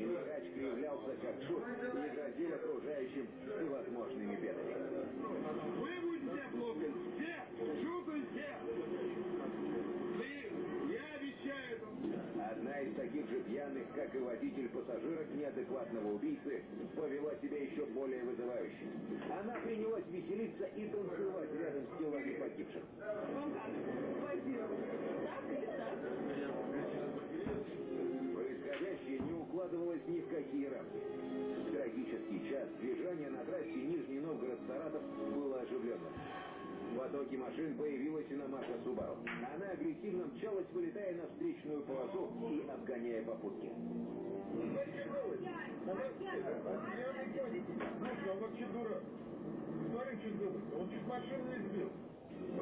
Лихач кривлялся как шут и грозил окружающим всевозможными бедами. Вы будете хлопать все, шуты все. Вы, я обещаю. Одна из таких же пьяных, как и водитель пассажирок неадекватного убийцы, повела себя еще более вызывающе. Она принялась веселиться и танцевать рядом с телами погибших. Вам Укладывалось ни в какие рамки. Трагический час движение на трассе Нижний Новгород-Саратов было оживленным. В потоке машин появилась иномарка Субару. Она агрессивно мчалась, вылетая на встречную полосу и обгоняя попутки.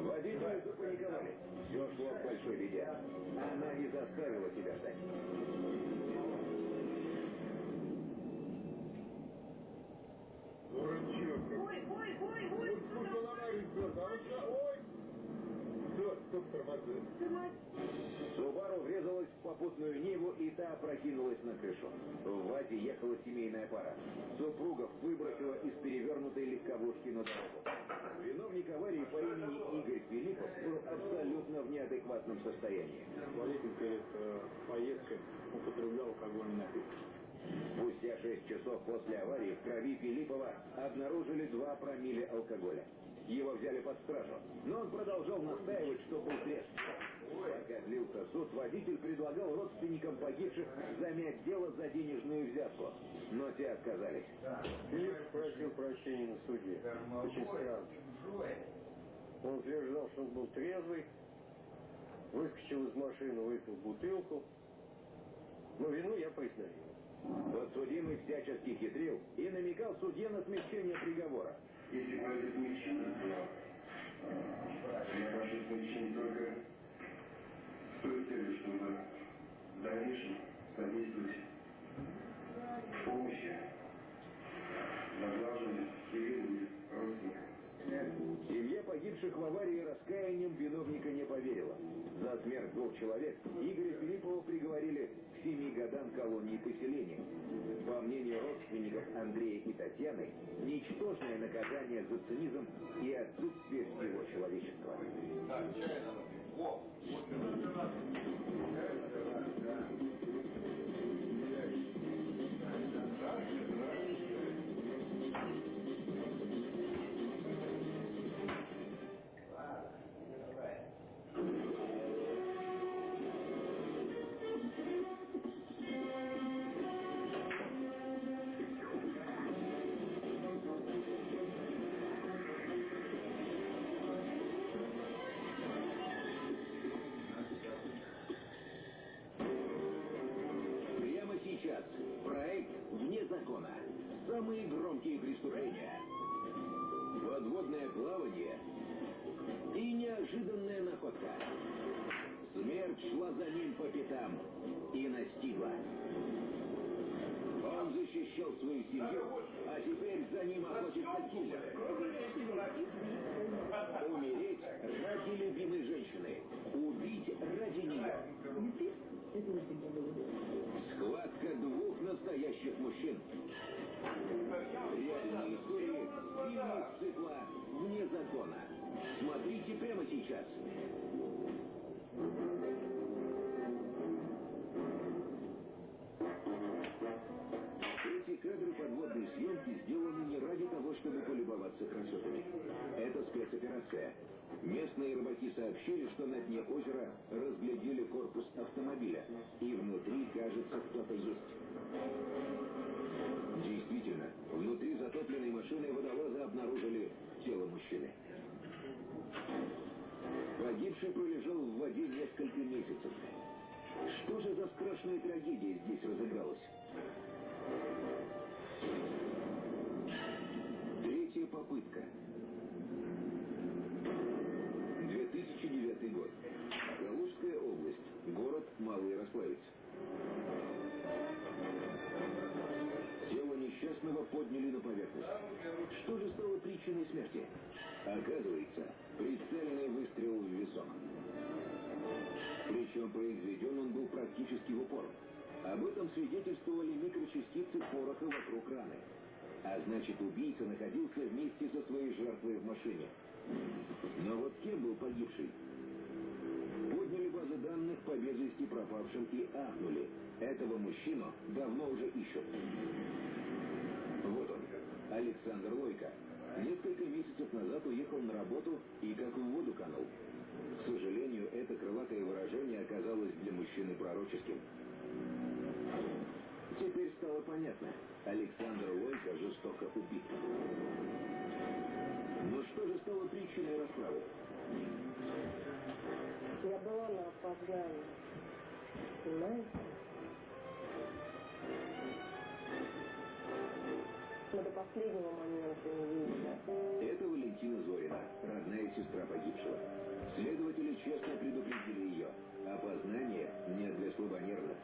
Водители запаниковали. Все шло к большой беде. Она не заставила себя ждать. Ой, ой, ой, ой, тут аварию ждет. А вот что? Ой. Все, стоп, тормозит. Субару врезалась в попутную Ниву, и та опрокинулась на крышу. В ВАЗе ехала семейная пара. Супругов выбросила из перевернутой легковушки на дорогу. Виновник аварии по имени Игорь Филиппов был абсолютно в неадекватном состоянии. Водитель перед э, поездкой употреблял алкогольный напиток. Спустя 6 часов после аварии в крови Филиппова обнаружили 2 промилле алкоголя. Его взяли под стражу, но он продолжал настаивать, что был трезв. Пока длился суд, водитель предлагал родственникам погибших замять дело за денежную взятку, но те отказались. Филипп просил прощения на суде. Очень странно. Он утверждал, что он был трезвый, выскочил из машины, выпил бутылку. Но вину я признаю. Подсудимый всячески хитрил и намекал судье на смягчение приговора. Если пройдет причина, то я прошу смягчения только с той целью, чтобы в дальнейшем содействовать помощи заглаживанию требований родственников. Семья погибших в аварии раскаянием 100 человек, Игоря Филиппова приговорили к семи годам колонии поселения. По мнению родственников Андрея и Татьяны, ничтожное наказание за цинизм и отсутствие всего человечества. Да, охотится автомобиля, и внутри, кажется, кто-то есть. Действительно, внутри затопленной машины водолазы обнаружили тело мужчины. Погибший пролежал в воде несколько месяцев. Что же за страшная трагедия здесь разыгралась? Третья попытка. 2009 год. Калужская область. Город Малый Ярославец. Тело несчастного подняли на поверхность. Что же стало причиной смерти? Оказывается, прицельный выстрел в висок. Причем произведен он был практически в упор. Об этом свидетельствовали микрочастицы пороха вокруг раны. А значит, убийца находился вместе со своей жертвой в машине. Но вот кем был погибший? Данных по пропавшим и ахнули. Этого мужчину давно уже ищут. Вот он, Александр Лойко. Несколько месяцев назад уехал на работу и как в воду канул. К сожалению, это крылатое выражение оказалось для мужчины пророческим. Теперь стало понятно. Александр Лойко жестоко убит. Но что же стало причиной расправы? Я была на опознании. Понимаете? Мы до последнего момента не видели. Это Валентина Зорина, родная сестра погибшего. Следователи честно предупредили ее. Опознание не для слабонервных.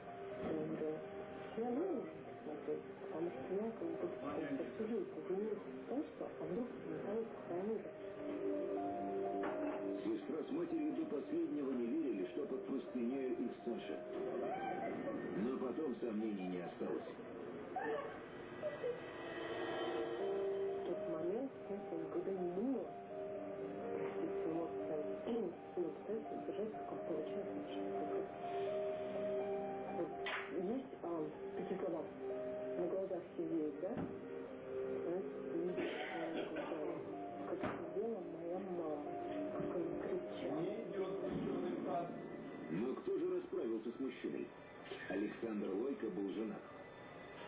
Да. Я думаю, мужчиной? Александр Лойко был женат.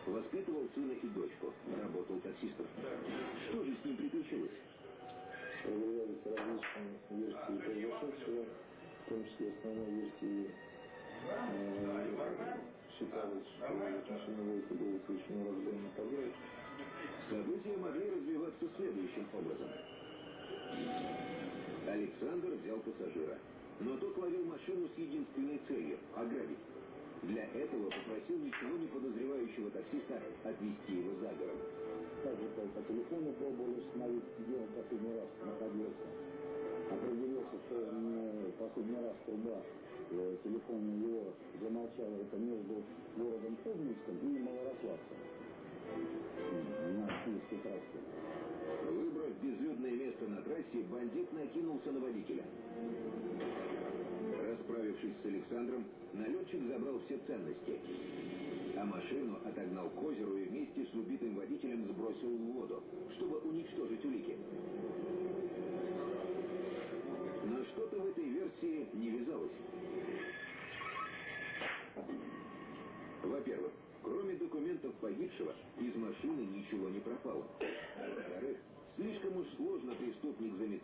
Воспитывал сына и дочку. Работал таксистом. Что же с ним приключилось? Проверялись различные версии произошедшего, в том числе основной версией э, считалось, что Войка было совершено разбойное побоище. События могли развиваться следующим образом. Александр взял пассажира, но тот ловил машину с единственной целью – ограбить. Для этого попросил ничего не подозревающего таксиста отвезти его за город. Также по, телефону пробовали установить, где он последний раз находился. Определился, что м, последний раз труба э, телефона его замолчала это между городом Обнинском и Малорославцем. На Киевской трассе. Безлюдное место на трассе, бандит накинулся на водителя. Расправившись с Александром, налетчик забрал все ценности, а машину отогнал к озеру и вместе с убитым водителем сбросил в воду, чтобы уничтожить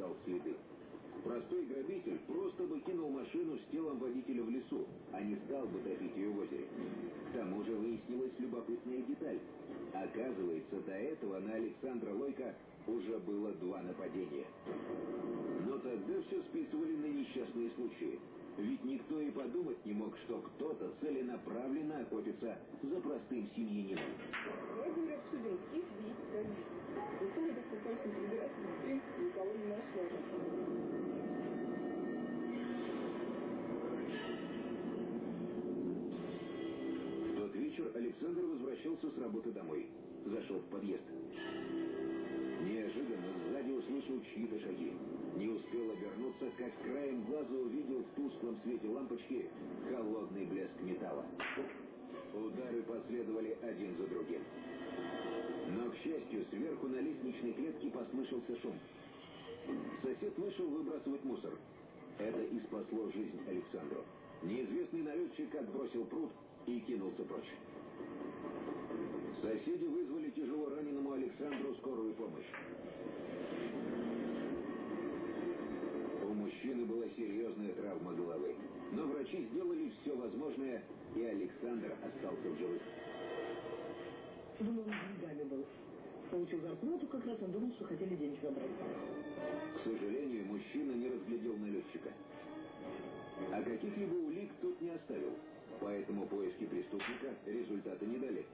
заметал следы. Простой грабитель просто бы кинул машину с телом водителя в лесу, а не стал бы топить ее в озере. К тому же выяснилась любопытная деталь. Оказывается, до этого на Александра Лойка уже было два нападения. Но тогда все списывали на несчастные случаи. Ведь никто и подумать не мог, что кто-то целенаправленно охотится за простым семьянином. Я говорю, обсудим, В тот вечер Александр возвращался с работы домой. Зашел в подъезд. Неожиданно сзади услышал чьи-то шаги. Не успел обернуться, как краем глаза увидел в тусклом свете лампочки холодный блеск металла. Удары последовали один за другим. Сверху на лестничной клетке послышался шум. Сосед вышел выбрасывать мусор. Это и спасло жизнь Александру. Неизвестный налетчик отбросил пруд и кинулся прочь. Соседи вызвали тяжело раненому Александру скорую помощь. У мужчины была серьезная травма головы. Но врачи сделали все возможное, и Александр остался в живых. С деньгами был. Получил зарплату, как раз он думал, что хотели денег забрать. К сожалению, мужчина не разглядел налетчика. А каких-либо улик тот не оставил, поэтому поиски преступника результата не дали.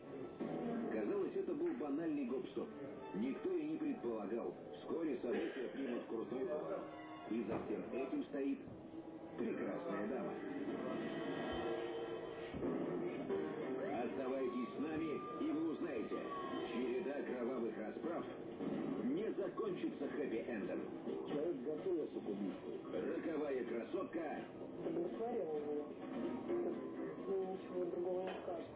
Казалось, это был банальный гоп-стоп. Никто и не предполагал. Вскоре события примут крутой поворот. И за всем этим стоит прекрасная дама. Оставайтесь с нами, и вы узнаете, череда кровавых расправ не закончится хэппи-эндом. Человек готовился к убийству. Роковая красотка Удовлетворила его. Ну, ничего другого не скажешь.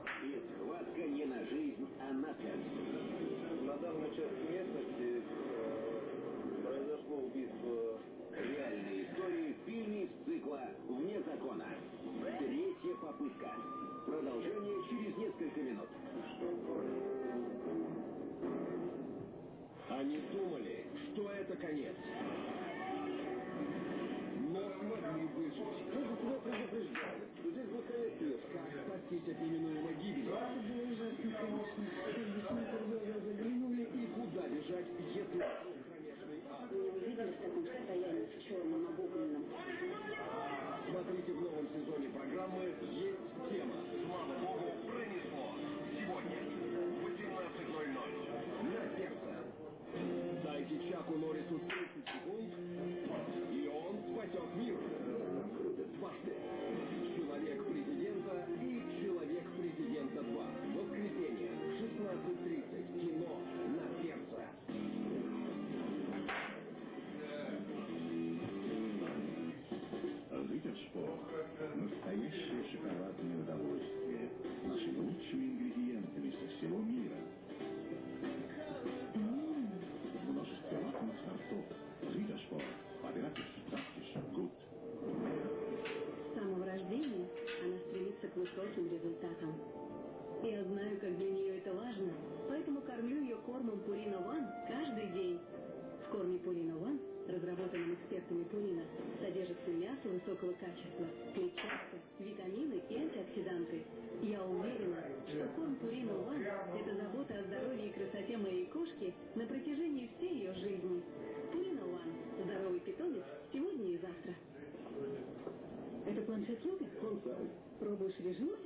Пробуешь режимы?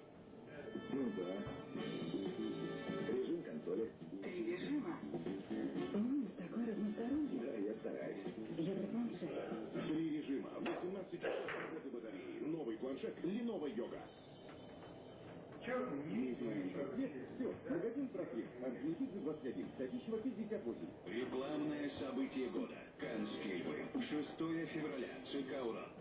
Ну да. Режим консоли. Три режима? М, такой разносторонний. Да, я стараюсь. Я про планшет. Три режима. 18 часов работы батареи. Новый планшет Lenovo Yoga. Все. Магазин прокрит. Орджоникидзе 21. Татищева 58. Рекламное событие года. Каннские львы. 6 февраля. Цикаура. Немцы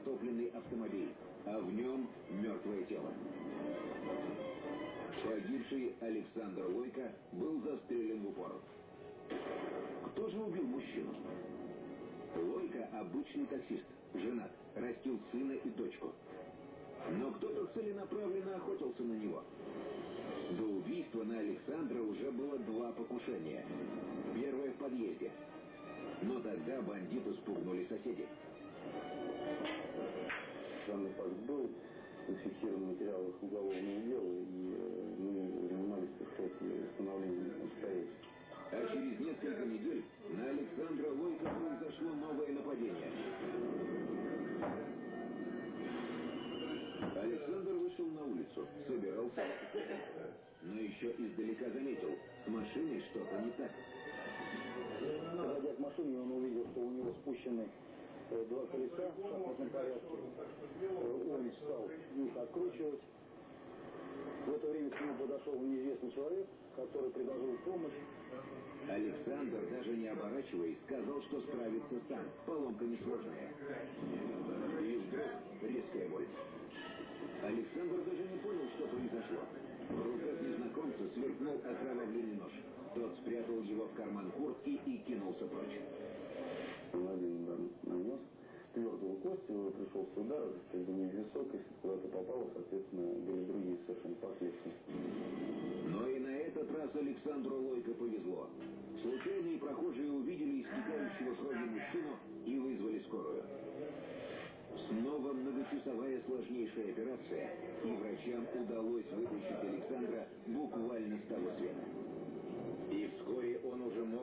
затопленный автомобиль, а в нем мертвое тело. Погибший Александр Лойко был застрелен в упор. Кто же убил мужчину? Лойко – обычный таксист, женат, растил сына и дочку. Но кто-то целенаправленно охотился на него. До убийства на Александра уже было два покушения. Первое в подъезде. Но тогда бандиты спугнули соседей. Данный факт был зафиксирован в материалах уголовного дела, и э, мы занимались, сказать, установлением обстоятельств. А через несколько недель на Александра Лойко произошло новое нападение. Александр вышел на улицу, собирался, но еще издалека заметил, с машиной что-то не так. Подойдя к машине, он увидел, что у него спущены два колеса в шахматном порядке. Э, Он стал их откручивать. В это время к нему подошел неизвестный человек, который предложил помощь. Александр, даже не оборачиваясь, сказал, что справится сам. Поломка несложная. И вдруг резкая боль. Александр даже не понял, что произошло. В руках незнакомца сверкнул окровавленный нож. Тот спрятал его в карман куртки и кинулся прочь. Один удар нанес, твердо удар как бы не в висок, если куда-то попало, соответственно, были другие совершенно последствия. Но и на этот раз Александру Лойко повезло. Случайные прохожие увидели истекающего кровью мужчину и вызвали скорую. Снова многочасовая сложнейшая операция, и врачам удалось вытащить Александра буквально с того света.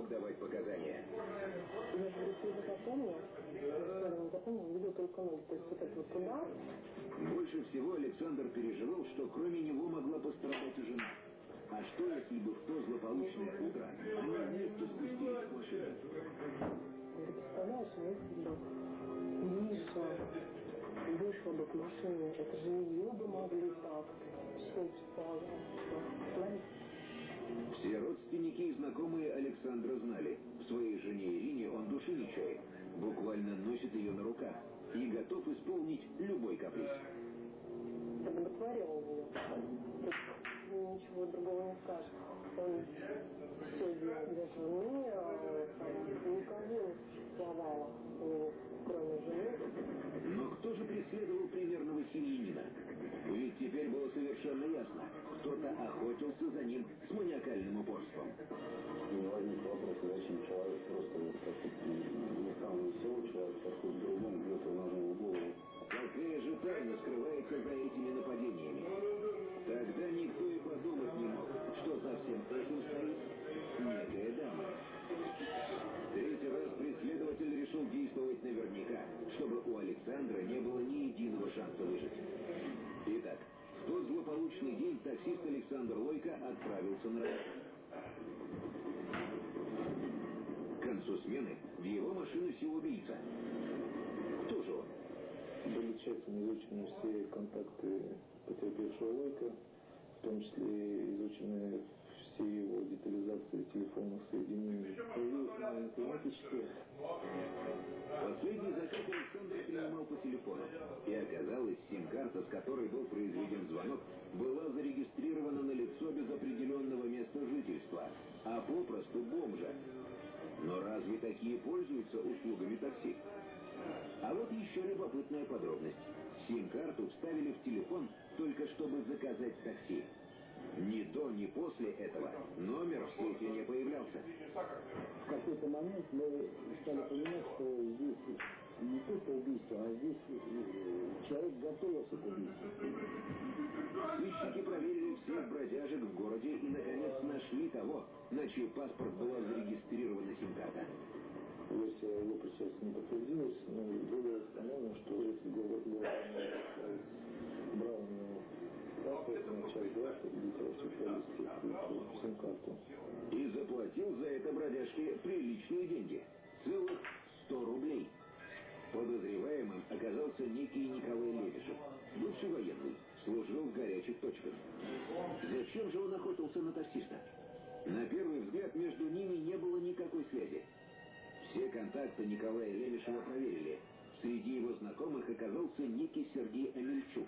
Давать показания. Я же не запомнил, я не запомнил, видел только ноги. То есть вот этот вот удар, Больше всего Александр переживал, что кроме него могла пострадать и жена. А что, если бы в то злополучное утро они вместе спустились в машину? Ты представляешь, если бы Миша Ты ничего другого не скажешь. Он все делал для жены, а никого не существовало у него, кроме жены. Но кто же преследовал примерного семьянина? Ведь теперь было совершенно ясно. Кто-то охотился за ним с маниакальным упорством. Не возник вопрос, зачем человек просто вот так вот, не самый веселый человек, подходит другому, бьет ножом в голову. Какая же тайна скрывается за этими нападениями? Тогда никто и подумать не мог, что за всем этим стоит некая дама. Третий раз преследователь решил действовать наверняка, чтобы у Александра не было ни единого шанса выжить. Итак, в тот злополучный день таксист Александр Лойко отправился на работу. К концу смены в его машину сел убийца. Кто же он? Тщательно изучены все контакты потерпевшего Лойка, в том числе изучены все его детализации телефонных соединений. Появилась маленькая ниточка, Последний заказ Александр принимал по телефону. И оказалось, сим-карта, с которой был произведен звонок, была зарегистрирована на лицо без определенного места жительства, а попросту бомжа. Но разве такие пользуются услугами такси? А вот еще любопытная подробность. Сим-карту вставили в телефон только чтобы заказать такси. Ни до, ни после этого номер в сети не появлялся. В какой-то момент мы стали понимать, что здесь не только убийство, а здесь человек готовился к убийству. Сыщики проверили всех бродяжек в городе и, наконец, нашли того, на чей паспорт была зарегистрирована сим-карта. Версия его причастности не подтвердилась, но было установлено, что если был брал у него паспорт на час два, чтобы для того, чтобы сим-карту. И заплатил за это бродяжке приличные деньги. Целых 100 рублей. Подозреваемым оказался некий Николай Лебежев, бывший военный, служил в горячих точках. Зачем же он охотился на таксиста? На первый взгляд между ними не было никакой связи. Все контакты Николая Левишева проверили. Среди его знакомых оказался некий Сергей Амельчук.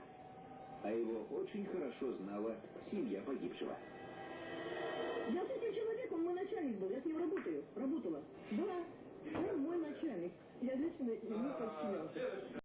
А его очень хорошо знала семья погибшего. Я с этим человеком, мой начальник был, я с ним работаю, работала. Да, он мой начальник. Я лично ему а, подчинялся.